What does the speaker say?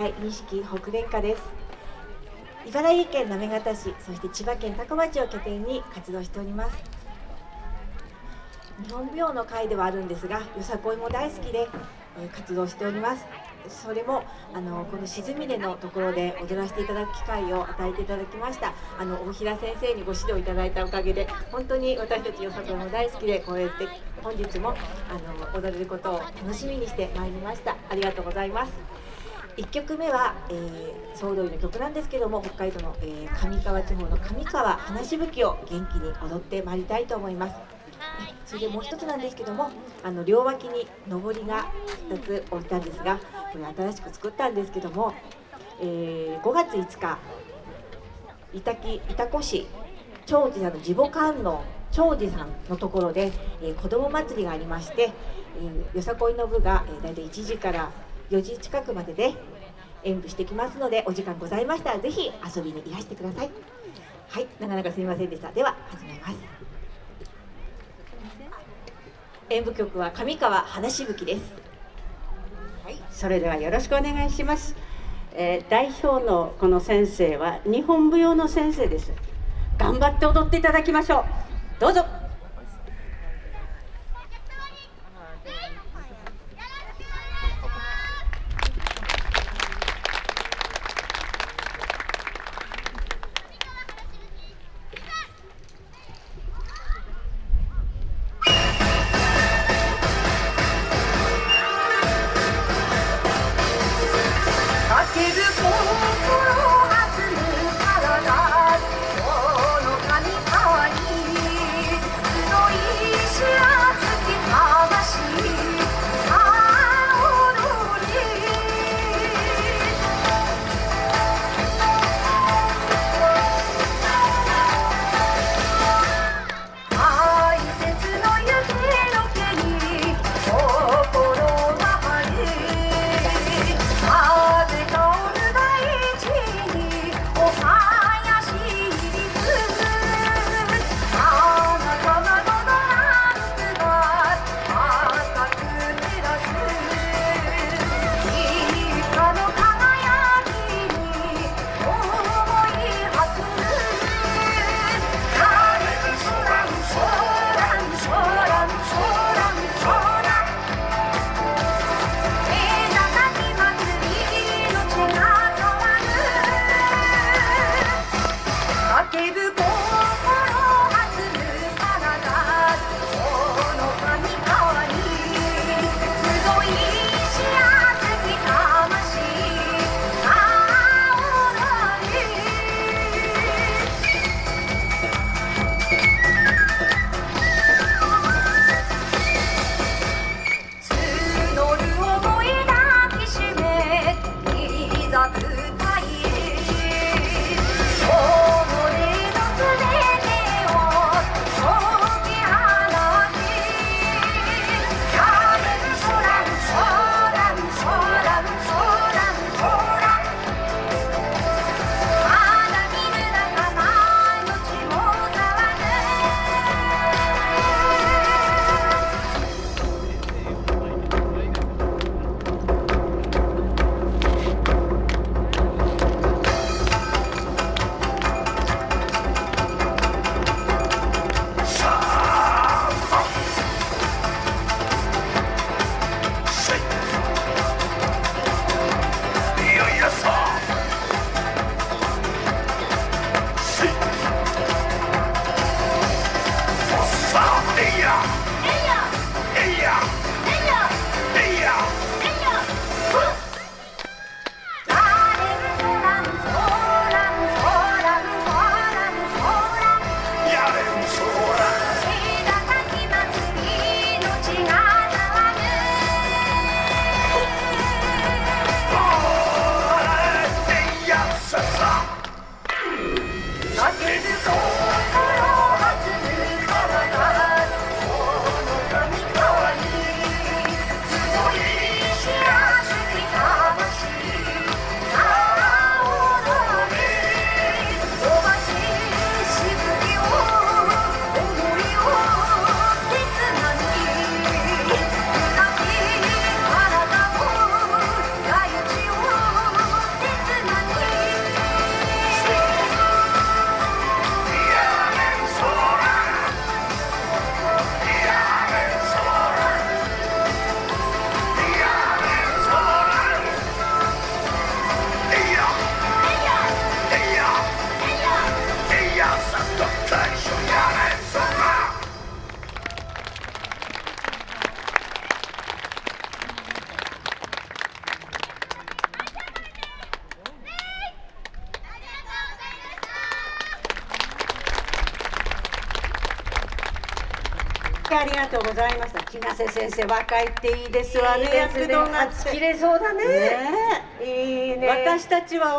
はい錦北電化です。茨城県行方市そして千葉県多古町を拠点に活動しております。日本舞踊の会ではあるんですがよさこいも大好きで、え、活動しております。それもあのこの静峰のところで踊らせていただく機会を与えていただきました。あの大平先生にご指導いただいたおかげで本当に私たちよさこいも大好きでこうやって本日もあの踊れることを楽しみにしてまいりました。ありがとうございます。1曲目は、えー、総動員の曲なんですけども北海道の、えー、上川地方の上川花しぶきを元気に踊ってまいりたいと思います。それでもう一つなんですけどもあの両脇に上りが2つ置いたんですがこれ新しく作ったんですけども、えー、5月5日板木板子市長寿さんの地母観音長寿さんのところで、えー、子ども祭りがありまして、えー、よさこいの部が、えー、大体1時から4時近くまでで演舞してきますのでお時間ございましたらぜひ遊びにいらしてください。はいなかなかすみませんでした。では始めます。演舞曲は上川花しぶきです。はい。それではよろしくお願いします、えー、代表のこの先生は日本舞踊の先生です。頑張って踊っていただきましょう。どうぞ。してありがとうございました。木瀬先生若いっていいですわね。躍動があって。はち切れそうだね。ねいいね。私たちは